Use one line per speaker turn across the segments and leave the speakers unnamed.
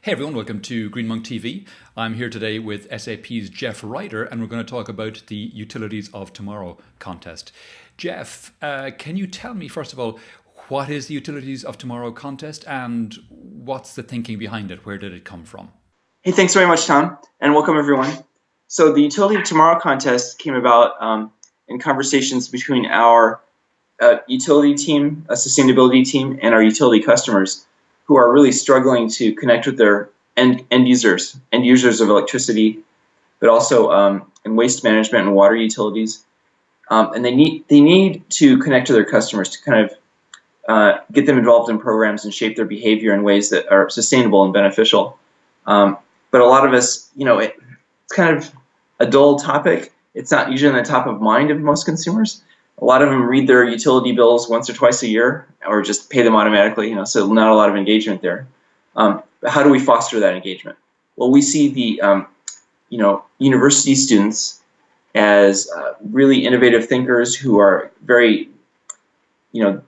Hey everyone, welcome to Green Monk TV. I'm here today with SAP's Jeff Ryder and we're going to talk about the Utilities of Tomorrow contest. Jeff, uh, can you tell me first of all, what is the Utilities of Tomorrow contest and what's the thinking behind it? Where did it come from?
Hey, thanks very much, Tom, and welcome everyone. So the Utility of Tomorrow contest came about um, in conversations between our uh, utility team, a sustainability team, and our utility customers who are really struggling to connect with their end, end users, end users of electricity, but also um, in waste management and water utilities. Um, and they need they need to connect to their customers to kind of uh, get them involved in programs and shape their behavior in ways that are sustainable and beneficial. Um, but a lot of us, you know, it, it's kind of a dull topic. It's not usually on the top of mind of most consumers a lot of them read their utility bills once or twice a year or just pay them automatically, you know, so not a lot of engagement there. Um, how do we foster that engagement? Well, we see the, um, you know, university students as uh, really innovative thinkers who are very, you know,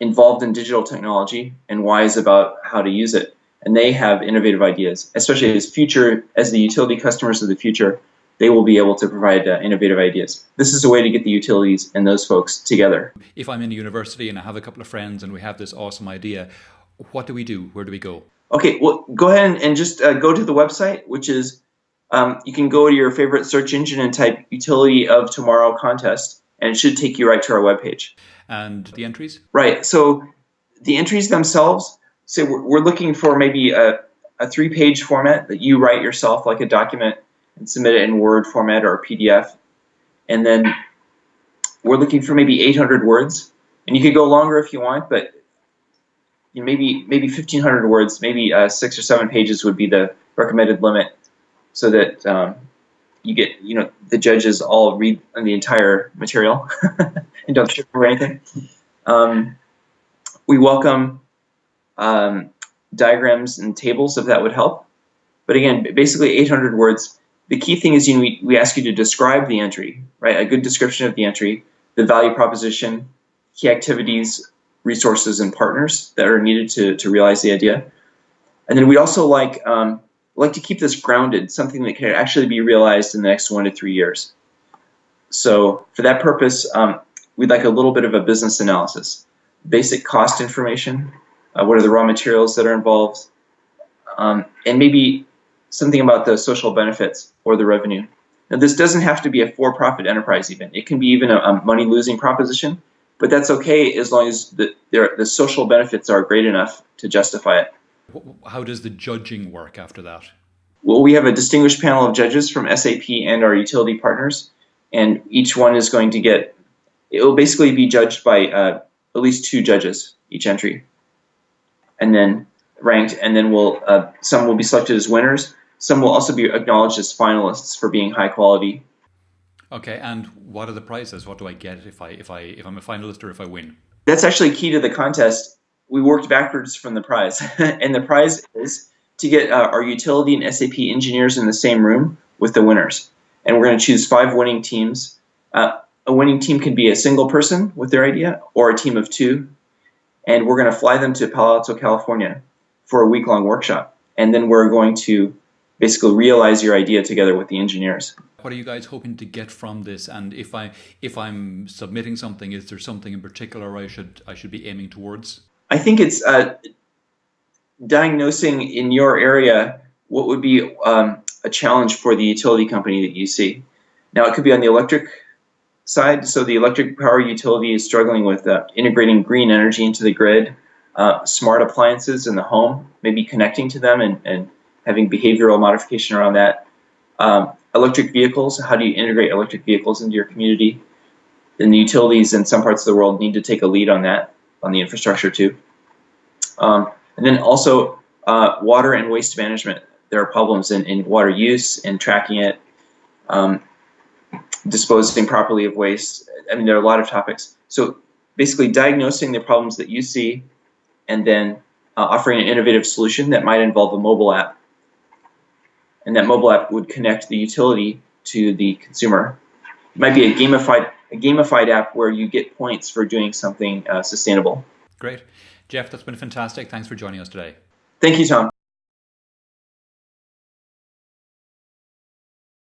involved in digital technology and wise about how to use it. And they have innovative ideas, especially as future, as the utility customers of the future, they will be able to provide uh, innovative ideas. This is a way to get the utilities and those folks together.
If I'm in a university and I have a couple of friends and we have this awesome idea, what do we do? Where do we go?
Okay, well, go ahead and, and just uh, go to the website, which is um, you can go to your favorite search engine and type Utility of Tomorrow Contest, and it should take you right to our webpage.
And the entries?
Right, so the entries themselves, so we're, we're looking for maybe a, a three page format that you write yourself, like a document and submit it in Word format or PDF. And then we're looking for maybe 800 words. And you could go longer if you want, but you know, maybe maybe 1,500 words, maybe uh, six or seven pages would be the recommended limit, so that um, you get you know the judges all read the entire material and don't skip over anything. Um, we welcome um, diagrams and tables if that would help. But again, basically 800 words the key thing is you know, we, we ask you to describe the entry, right? A good description of the entry, the value proposition, key activities, resources, and partners that are needed to, to realize the idea. And then we also like um, like to keep this grounded, something that can actually be realized in the next one to three years. So for that purpose, um, we'd like a little bit of a business analysis, basic cost information, uh, what are the raw materials that are involved, um, and maybe something about the social benefits or the revenue. Now, this doesn't have to be a for-profit enterprise even. It can be even a, a money-losing proposition, but that's okay as long as the, the social benefits are great enough to justify it.
How does the judging work after that?
Well, we have a distinguished panel of judges from SAP and our utility partners, and each one is going to get, it will basically be judged by uh, at least two judges each entry. And then ranked, and then we'll uh, some will be selected as winners. Some will also be acknowledged as finalists for being high quality.
Okay, and what are the prizes? What do I get if I if I if I'm a finalist or if I win?
That's actually key to the contest. We worked backwards from the prize, and the prize is to get uh, our utility and SAP engineers in the same room with the winners. And we're going to choose five winning teams. Uh, a winning team can be a single person with their idea or a team of two. And we're going to fly them to Palo Alto, California for a week-long workshop. And then we're going to basically realize your idea together with the engineers.
What are you guys hoping to get from this? And if I if I'm submitting something, is there something in particular I should I should be aiming towards?
I think it's uh, diagnosing in your area what would be um, a challenge for the utility company that you see. Now it could be on the electric side. So the electric power utility is struggling with uh, integrating green energy into the grid uh, smart appliances in the home, maybe connecting to them and, and having behavioral modification around that. Um, electric vehicles, how do you integrate electric vehicles into your community? And the utilities in some parts of the world need to take a lead on that, on the infrastructure too. Um, and then also uh, water and waste management. There are problems in, in water use and tracking it, um, disposing properly of waste. I mean, there are a lot of topics. So basically diagnosing the problems that you see and then uh, offering an innovative solution that might involve a mobile app. And that mobile app would connect the utility to the consumer. It might be a gamified a gamified app where you get points for doing something uh, sustainable.
Great. Jeff, that's been fantastic. Thanks for joining us today.
Thank you, Tom.